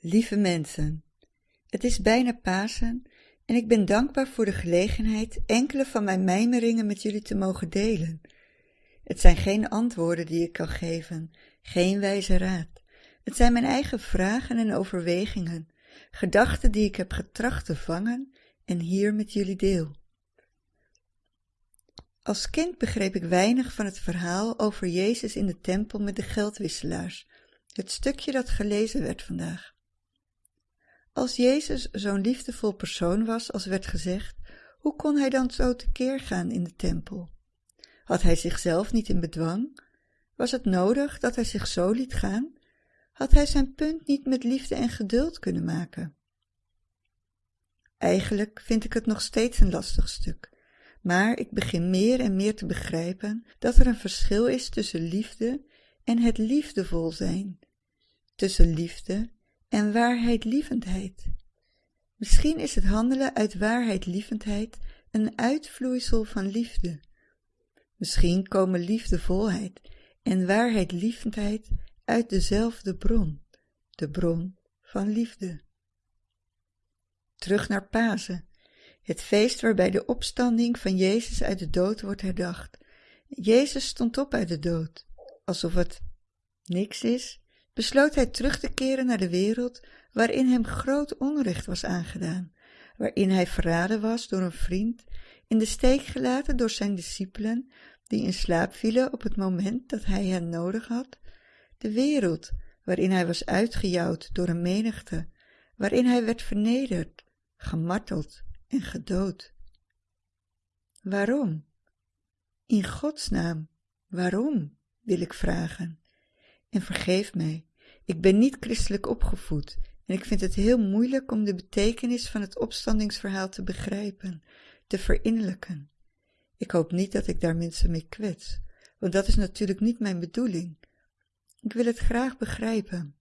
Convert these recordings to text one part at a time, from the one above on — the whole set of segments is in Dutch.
Lieve mensen, het is bijna Pasen en ik ben dankbaar voor de gelegenheid enkele van mijn mijmeringen met jullie te mogen delen. Het zijn geen antwoorden die ik kan geven, geen wijze raad. Het zijn mijn eigen vragen en overwegingen, gedachten die ik heb getracht te vangen en hier met jullie deel. Als kind begreep ik weinig van het verhaal over Jezus in de tempel met de geldwisselaars, het stukje dat gelezen werd vandaag. Als Jezus zo'n liefdevol persoon was als werd gezegd, hoe kon hij dan zo tekeer gaan in de tempel? Had hij zichzelf niet in bedwang? Was het nodig dat hij zich zo liet gaan? Had hij zijn punt niet met liefde en geduld kunnen maken? Eigenlijk vind ik het nog steeds een lastig stuk, maar ik begin meer en meer te begrijpen dat er een verschil is tussen liefde en het liefdevol zijn, tussen liefde en waarheidlievendheid. Misschien is het handelen uit waarheidlievendheid een uitvloeisel van liefde. Misschien komen liefdevolheid en waarheidlievendheid uit dezelfde bron, de bron van liefde. Terug naar Pasen, het feest waarbij de opstanding van Jezus uit de dood wordt herdacht. Jezus stond op uit de dood, alsof het niks is, besloot hij terug te keren naar de wereld waarin hem groot onrecht was aangedaan, waarin hij verraden was door een vriend, in de steek gelaten door zijn discipelen, die in slaap vielen op het moment dat hij hen nodig had, de wereld waarin hij was uitgejouwd door een menigte, waarin hij werd vernederd, gemarteld en gedood. Waarom? In Gods naam, waarom, wil ik vragen. En vergeef mij, ik ben niet christelijk opgevoed en ik vind het heel moeilijk om de betekenis van het opstandingsverhaal te begrijpen, te verinnerlijken. Ik hoop niet dat ik daar mensen mee kwets, want dat is natuurlijk niet mijn bedoeling. Ik wil het graag begrijpen.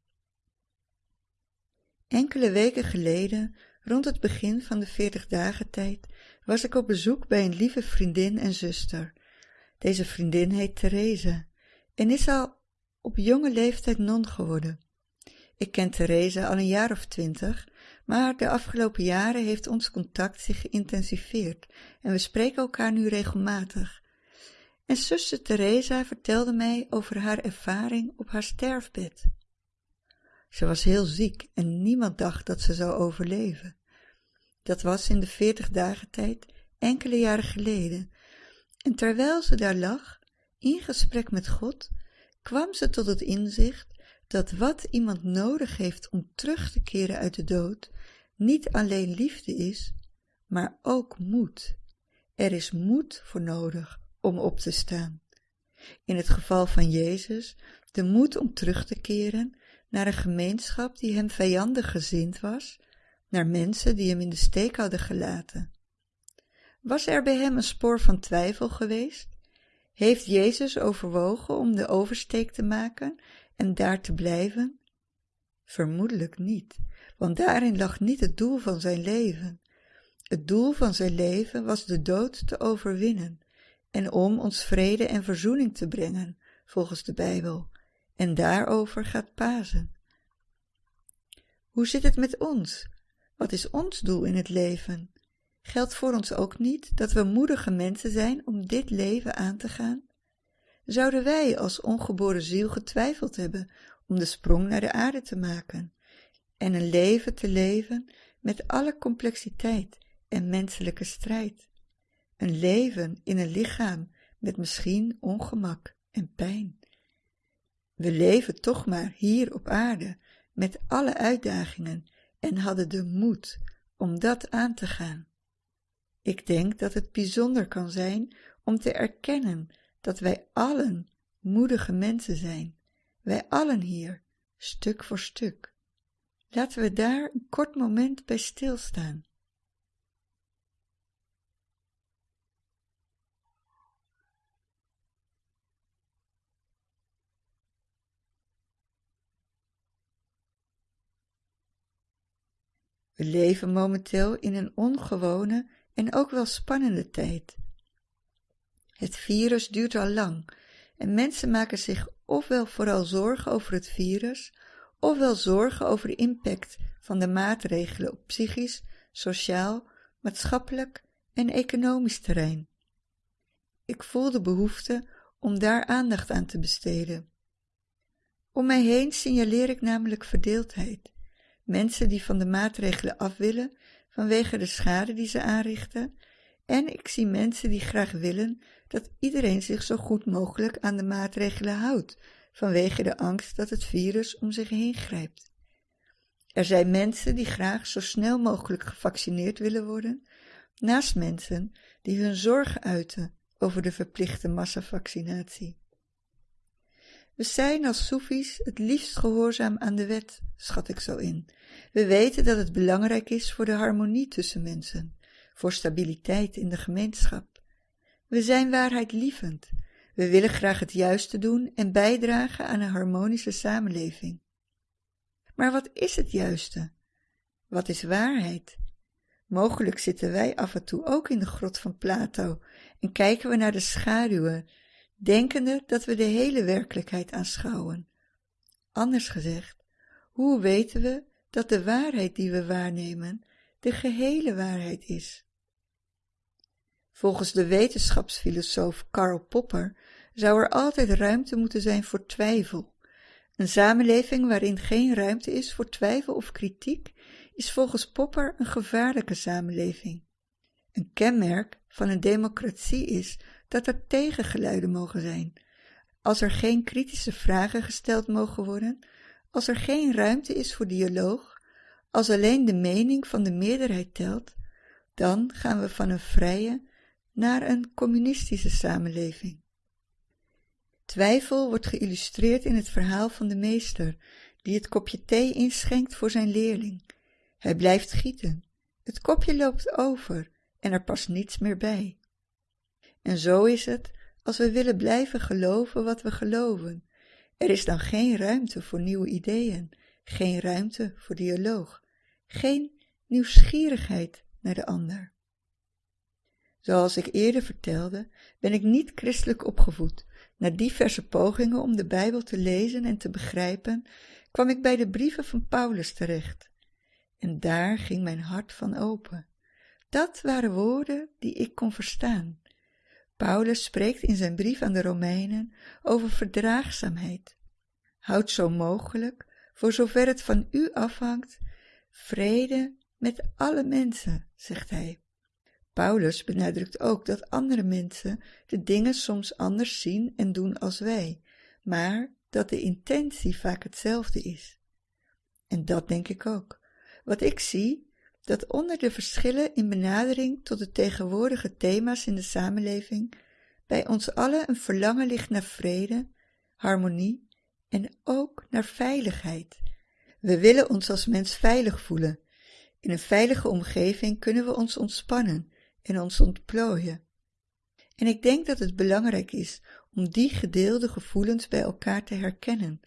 Enkele weken geleden, rond het begin van de veertig dagen tijd, was ik op bezoek bij een lieve vriendin en zuster. Deze vriendin heet Therese en is al op jonge leeftijd non geworden. Ik ken Therese al een jaar of twintig, maar de afgelopen jaren heeft ons contact zich geïntensiveerd en we spreken elkaar nu regelmatig. En zuster Theresa vertelde mij over haar ervaring op haar sterfbed. Ze was heel ziek en niemand dacht dat ze zou overleven. Dat was in de veertig dagen tijd enkele jaren geleden. En terwijl ze daar lag, in gesprek met God, kwam ze tot het inzicht dat wat iemand nodig heeft om terug te keren uit de dood, niet alleen liefde is, maar ook moed. Er is moed voor nodig om op te staan. In het geval van Jezus, de moed om terug te keren naar een gemeenschap die hem vijandig gezind was, naar mensen die hem in de steek hadden gelaten. Was er bij hem een spoor van twijfel geweest? Heeft Jezus overwogen om de oversteek te maken en daar te blijven? Vermoedelijk niet, want daarin lag niet het doel van zijn leven. Het doel van zijn leven was de dood te overwinnen en om ons vrede en verzoening te brengen, volgens de Bijbel. En daarover gaat Pasen. Hoe zit het met ons? Wat is ons doel in het leven? Geldt voor ons ook niet dat we moedige mensen zijn om dit leven aan te gaan? Zouden wij als ongeboren ziel getwijfeld hebben om de sprong naar de aarde te maken en een leven te leven met alle complexiteit en menselijke strijd? Een leven in een lichaam met misschien ongemak en pijn. We leven toch maar hier op aarde met alle uitdagingen en hadden de moed om dat aan te gaan. Ik denk dat het bijzonder kan zijn om te erkennen dat wij allen moedige mensen zijn, wij allen hier, stuk voor stuk. Laten we daar een kort moment bij stilstaan. We leven momenteel in een ongewone en ook wel spannende tijd. Het virus duurt al lang en mensen maken zich ofwel vooral zorgen over het virus, ofwel zorgen over de impact van de maatregelen op psychisch, sociaal, maatschappelijk en economisch terrein. Ik voel de behoefte om daar aandacht aan te besteden. Om mij heen signaleer ik namelijk verdeeldheid. Mensen die van de maatregelen af willen vanwege de schade die ze aanrichten, en ik zie mensen die graag willen dat iedereen zich zo goed mogelijk aan de maatregelen houdt, vanwege de angst dat het virus om zich heen grijpt. Er zijn mensen die graag zo snel mogelijk gevaccineerd willen worden, naast mensen die hun zorgen uiten over de verplichte massavaccinatie. We zijn als Soefies het liefst gehoorzaam aan de wet, schat ik zo in. We weten dat het belangrijk is voor de harmonie tussen mensen, voor stabiliteit in de gemeenschap. We zijn waarheidlievend. We willen graag het juiste doen en bijdragen aan een harmonische samenleving. Maar wat is het juiste? Wat is waarheid? Mogelijk zitten wij af en toe ook in de grot van Plato en kijken we naar de schaduwen, denkende dat we de hele werkelijkheid aanschouwen. Anders gezegd, hoe weten we dat de waarheid die we waarnemen de gehele waarheid is? Volgens de wetenschapsfilosoof Karl Popper zou er altijd ruimte moeten zijn voor twijfel. Een samenleving waarin geen ruimte is voor twijfel of kritiek is volgens Popper een gevaarlijke samenleving. Een kenmerk van een democratie is dat er tegengeluiden mogen zijn. Als er geen kritische vragen gesteld mogen worden, als er geen ruimte is voor dialoog, als alleen de mening van de meerderheid telt, dan gaan we van een vrije naar een communistische samenleving. Twijfel wordt geïllustreerd in het verhaal van de meester, die het kopje thee inschenkt voor zijn leerling. Hij blijft gieten. Het kopje loopt over en er past niets meer bij. En zo is het als we willen blijven geloven wat we geloven. Er is dan geen ruimte voor nieuwe ideeën, geen ruimte voor dialoog, geen nieuwsgierigheid naar de ander. Zoals ik eerder vertelde, ben ik niet christelijk opgevoed. Na diverse pogingen om de Bijbel te lezen en te begrijpen, kwam ik bij de brieven van Paulus terecht. En daar ging mijn hart van open. Dat waren woorden die ik kon verstaan. Paulus spreekt in zijn brief aan de Romeinen over verdraagzaamheid. Houd zo mogelijk, voor zover het van u afhangt, vrede met alle mensen, zegt hij. Paulus benadrukt ook dat andere mensen de dingen soms anders zien en doen als wij, maar dat de intentie vaak hetzelfde is. En dat denk ik ook. Wat ik zie, dat onder de verschillen in benadering tot de tegenwoordige thema's in de samenleving bij ons allen een verlangen ligt naar vrede, harmonie en ook naar veiligheid. We willen ons als mens veilig voelen. In een veilige omgeving kunnen we ons ontspannen en ons ontplooien. En ik denk dat het belangrijk is om die gedeelde gevoelens bij elkaar te herkennen,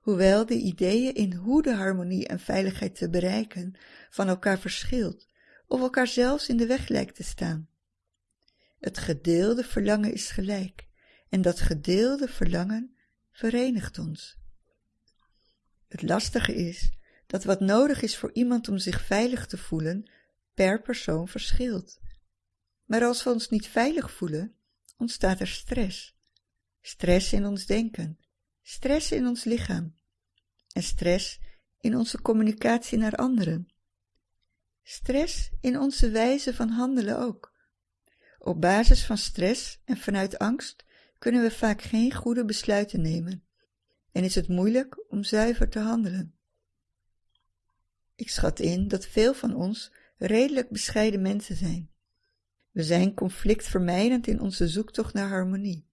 hoewel de ideeën in hoe de harmonie en veiligheid te bereiken van elkaar verschilt of elkaar zelfs in de weg lijkt te staan. Het gedeelde verlangen is gelijk en dat gedeelde verlangen verenigt ons. Het lastige is dat wat nodig is voor iemand om zich veilig te voelen per persoon verschilt. Maar als we ons niet veilig voelen, ontstaat er stress. Stress in ons denken, stress in ons lichaam en stress in onze communicatie naar anderen. Stress in onze wijze van handelen ook. Op basis van stress en vanuit angst kunnen we vaak geen goede besluiten nemen en is het moeilijk om zuiver te handelen. Ik schat in dat veel van ons redelijk bescheiden mensen zijn. We zijn conflictvermijdend in onze zoektocht naar harmonie.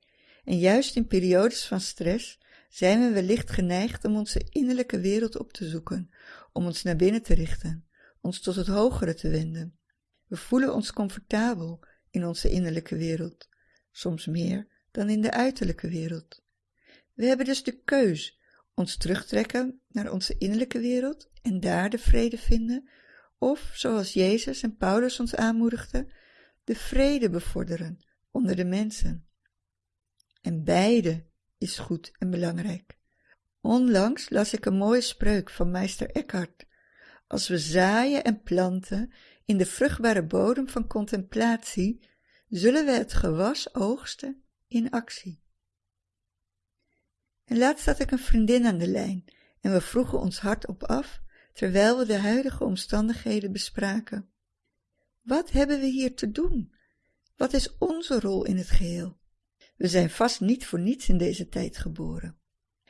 En juist in periodes van stress zijn we wellicht geneigd om onze innerlijke wereld op te zoeken, om ons naar binnen te richten, ons tot het hogere te wenden. We voelen ons comfortabel in onze innerlijke wereld, soms meer dan in de uiterlijke wereld. We hebben dus de keus ons terugtrekken naar onze innerlijke wereld en daar de vrede vinden, of, zoals Jezus en Paulus ons aanmoedigden, de vrede bevorderen onder de mensen. En beide is goed en belangrijk. Onlangs las ik een mooie spreuk van meester Eckhart. Als we zaaien en planten in de vruchtbare bodem van contemplatie, zullen we het gewas oogsten in actie. En laatst had ik een vriendin aan de lijn en we vroegen ons hardop af, terwijl we de huidige omstandigheden bespraken. Wat hebben we hier te doen? Wat is onze rol in het geheel? We zijn vast niet voor niets in deze tijd geboren.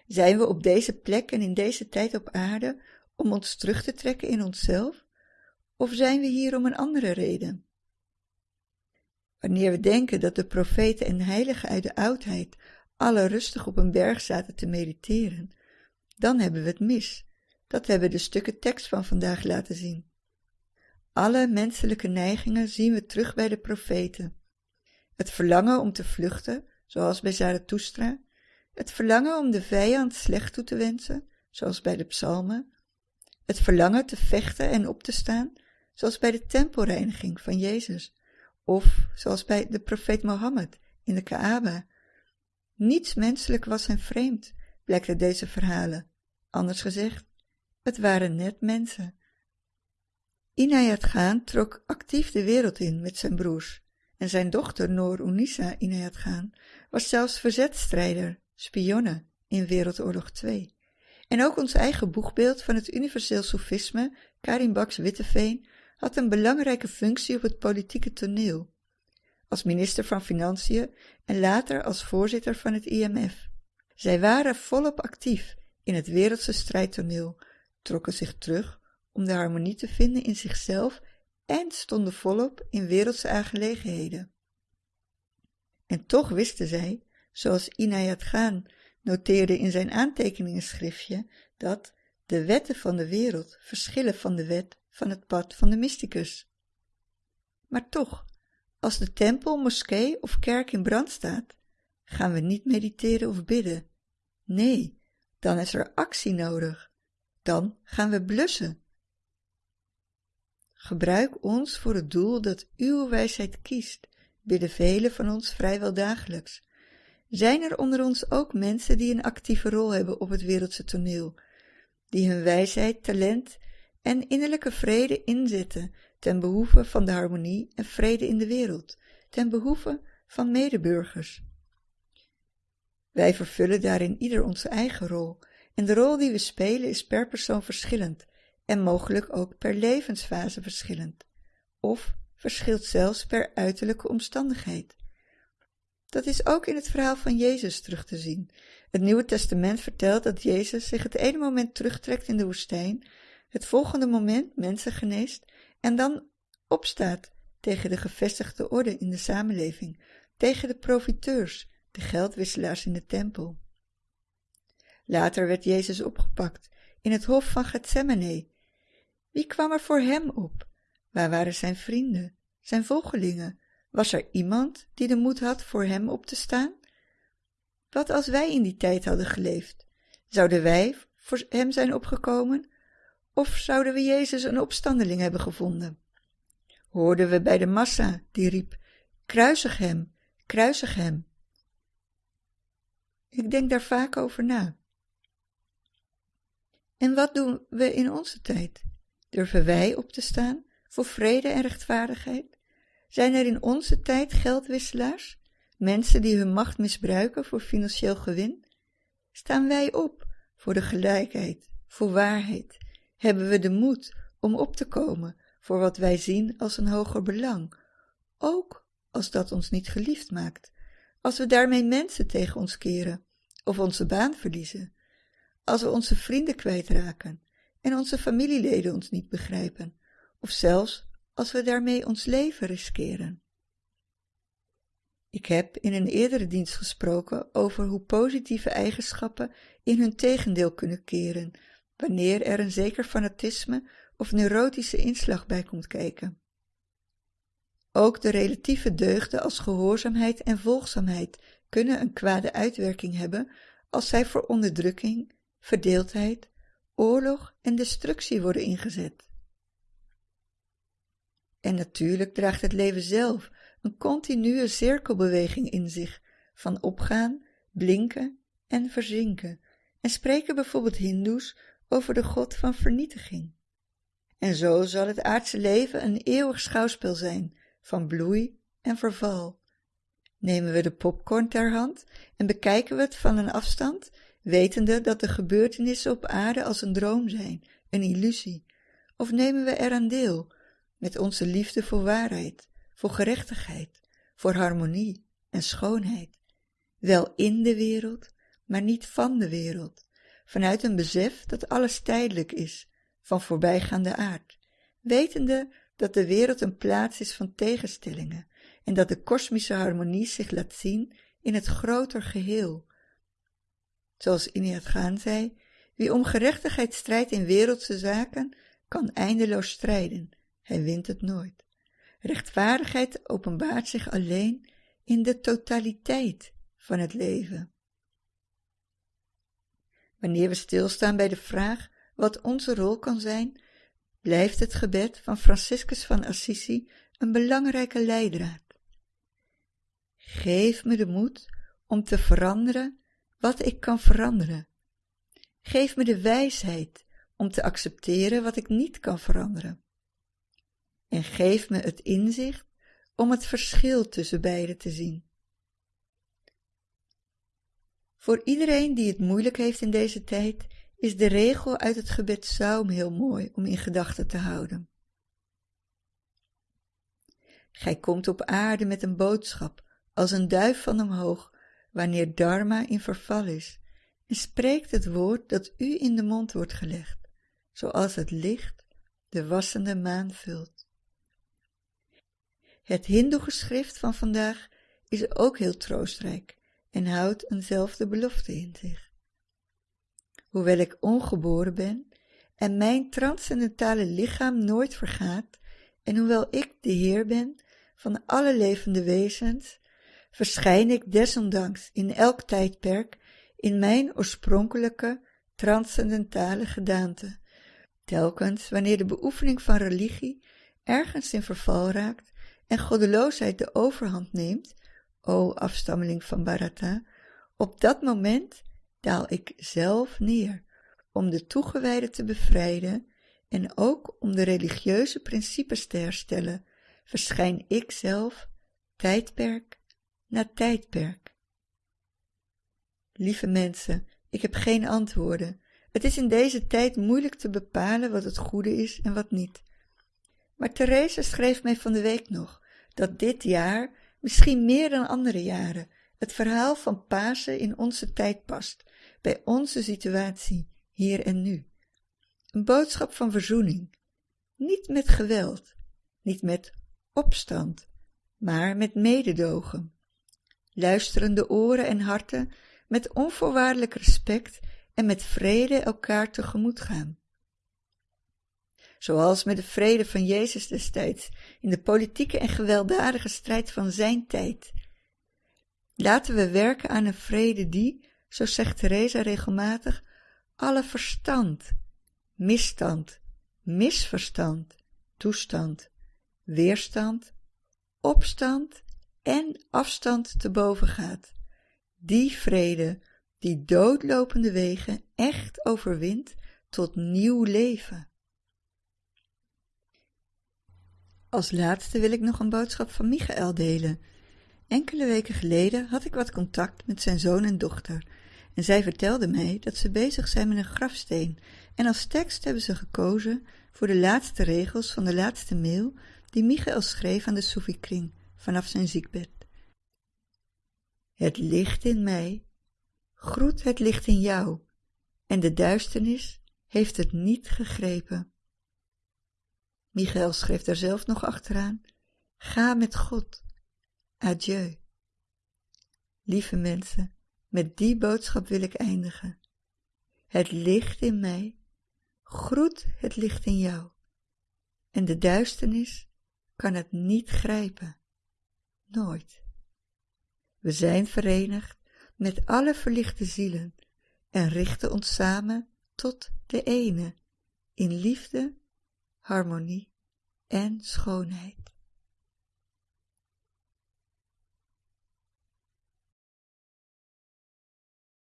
Zijn we op deze plek en in deze tijd op aarde om ons terug te trekken in onszelf? Of zijn we hier om een andere reden? Wanneer we denken dat de profeten en heiligen uit de oudheid alle rustig op een berg zaten te mediteren, dan hebben we het mis. Dat hebben de stukken tekst van vandaag laten zien. Alle menselijke neigingen zien we terug bij de profeten. Het verlangen om te vluchten, zoals bij Zarathustra, het verlangen om de vijand slecht toe te wensen, zoals bij de psalmen, het verlangen te vechten en op te staan, zoals bij de tempelreiniging van Jezus, of zoals bij de profeet Mohammed in de Kaaba. Niets menselijk was hen vreemd, blijkt uit deze verhalen. Anders gezegd, het waren net mensen. Inayat Khan trok actief de wereld in met zijn broers en zijn dochter Noor Unisa Inayat Khan was zelfs verzetstrijder, spionne in Wereldoorlog 2. En ook ons eigen boegbeeld van het universeel sofisme, Karin Baks Witteveen, had een belangrijke functie op het politieke toneel. Als minister van Financiën en later als voorzitter van het IMF. Zij waren volop actief in het wereldse strijdtoneel, trokken zich terug om de harmonie te vinden in zichzelf en stonden volop in wereldse aangelegenheden. En toch wisten zij, zoals Inayat Khan noteerde in zijn aantekeningenschriftje, dat de wetten van de wereld verschillen van de wet van het pad van de mysticus. Maar toch, als de tempel, moskee of kerk in brand staat, gaan we niet mediteren of bidden. Nee, dan is er actie nodig. Dan gaan we blussen. Gebruik ons voor het doel dat uw wijsheid kiest, bidden velen van ons vrijwel dagelijks. Zijn er onder ons ook mensen die een actieve rol hebben op het wereldse toneel, die hun wijsheid, talent en innerlijke vrede inzetten ten behoeve van de harmonie en vrede in de wereld, ten behoeve van medeburgers? Wij vervullen daarin ieder onze eigen rol, en de rol die we spelen is per persoon verschillend en mogelijk ook per levensfase verschillend, of verschilt zelfs per uiterlijke omstandigheid. Dat is ook in het verhaal van Jezus terug te zien. Het Nieuwe Testament vertelt dat Jezus zich het ene moment terugtrekt in de woestijn, het volgende moment mensen geneest en dan opstaat tegen de gevestigde orde in de samenleving, tegen de profiteurs, de geldwisselaars in de tempel. Later werd Jezus opgepakt in het hof van Gethsemane. Wie kwam er voor hem op? Waar waren zijn vrienden, zijn volgelingen? Was er iemand die de moed had voor hem op te staan? Wat als wij in die tijd hadden geleefd? Zouden wij voor hem zijn opgekomen? Of zouden we Jezus een opstandeling hebben gevonden? Hoorden we bij de massa die riep: Kruisig hem, kruisig hem. Ik denk daar vaak over na. En wat doen we in onze tijd? Durven wij op te staan voor vrede en rechtvaardigheid? Zijn er in onze tijd geldwisselaars, mensen die hun macht misbruiken voor financieel gewin? Staan wij op voor de gelijkheid, voor waarheid? Hebben we de moed om op te komen voor wat wij zien als een hoger belang, ook als dat ons niet geliefd maakt, als we daarmee mensen tegen ons keren of onze baan verliezen, als we onze vrienden kwijtraken en onze familieleden ons niet begrijpen, of zelfs als we daarmee ons leven riskeren. Ik heb in een eerdere dienst gesproken over hoe positieve eigenschappen in hun tegendeel kunnen keren, wanneer er een zeker fanatisme of neurotische inslag bij komt kijken. Ook de relatieve deugden als gehoorzaamheid en volgzaamheid kunnen een kwade uitwerking hebben als zij voor onderdrukking, verdeeldheid, oorlog en destructie worden ingezet. En natuurlijk draagt het leven zelf een continue cirkelbeweging in zich van opgaan, blinken en verzinken, en spreken bijvoorbeeld Hindoes over de god van vernietiging. En zo zal het aardse leven een eeuwig schouwspel zijn van bloei en verval. Nemen we de popcorn ter hand en bekijken we het van een afstand, wetende dat de gebeurtenissen op aarde als een droom zijn, een illusie, of nemen we eraan deel met onze liefde voor waarheid, voor gerechtigheid, voor harmonie en schoonheid, wel in de wereld, maar niet van de wereld, vanuit een besef dat alles tijdelijk is, van voorbijgaande aard, wetende dat de wereld een plaats is van tegenstellingen en dat de kosmische harmonie zich laat zien in het groter geheel. Zoals Iniyat Gaan zei, wie om gerechtigheid strijdt in wereldse zaken, kan eindeloos strijden, hij wint het nooit. Rechtvaardigheid openbaart zich alleen in de totaliteit van het leven. Wanneer we stilstaan bij de vraag wat onze rol kan zijn, blijft het gebed van Franciscus van Assisi een belangrijke leidraad. Geef me de moed om te veranderen wat ik kan veranderen. Geef me de wijsheid om te accepteren wat ik niet kan veranderen. En geef me het inzicht om het verschil tussen beide te zien. Voor iedereen die het moeilijk heeft in deze tijd, is de regel uit het gebed Saum heel mooi om in gedachten te houden. Gij komt op aarde met een boodschap, als een duif van omhoog, wanneer Dharma in verval is, en spreekt het woord dat u in de mond wordt gelegd, zoals het licht de wassende maan vult. Het hindoe-geschrift van vandaag is ook heel troostrijk en houdt eenzelfde belofte in zich. Hoewel ik ongeboren ben en mijn transcendentale lichaam nooit vergaat, en hoewel ik de Heer ben van alle levende wezens, verschijn ik desondanks in elk tijdperk in mijn oorspronkelijke transcendentale gedaante, telkens wanneer de beoefening van religie ergens in verval raakt en goddeloosheid de overhand neemt, o afstammeling van Bharata, op dat moment daal ik zelf neer om de toegewijden te bevrijden en ook om de religieuze principes te herstellen, verschijn ik zelf tijdperk na tijdperk. Lieve mensen, ik heb geen antwoorden. Het is in deze tijd moeilijk te bepalen wat het goede is en wat niet. Maar Therese schreef mij van de week nog dat dit jaar, misschien meer dan andere jaren, het verhaal van Pasen in onze tijd past, bij onze situatie, hier en nu. Een boodschap van verzoening, niet met geweld, niet met opstand, maar met mededogen. Luisterende oren en harten met onvoorwaardelijk respect en met vrede elkaar tegemoet gaan zoals met de vrede van Jezus destijds in de politieke en gewelddadige strijd van zijn tijd. Laten we werken aan een vrede die, zo zegt Theresa regelmatig, alle verstand, misstand, misverstand, toestand, weerstand, opstand en afstand te boven gaat. Die vrede die doodlopende wegen echt overwint tot nieuw leven. Als laatste wil ik nog een boodschap van Michael delen. Enkele weken geleden had ik wat contact met zijn zoon en dochter en zij vertelde mij dat ze bezig zijn met een grafsteen en als tekst hebben ze gekozen voor de laatste regels van de laatste mail die Michael schreef aan de Soefikring vanaf zijn ziekbed. Het licht in mij groet het licht in jou en de duisternis heeft het niet gegrepen. Michael schreef daar zelf nog achteraan: Ga met God. Adieu. Lieve mensen, met die boodschap wil ik eindigen. Het licht in mij groet het licht in jou. En de duisternis kan het niet grijpen. Nooit. We zijn verenigd met alle verlichte zielen en richten ons samen tot de ene in liefde harmonie en schoonheid.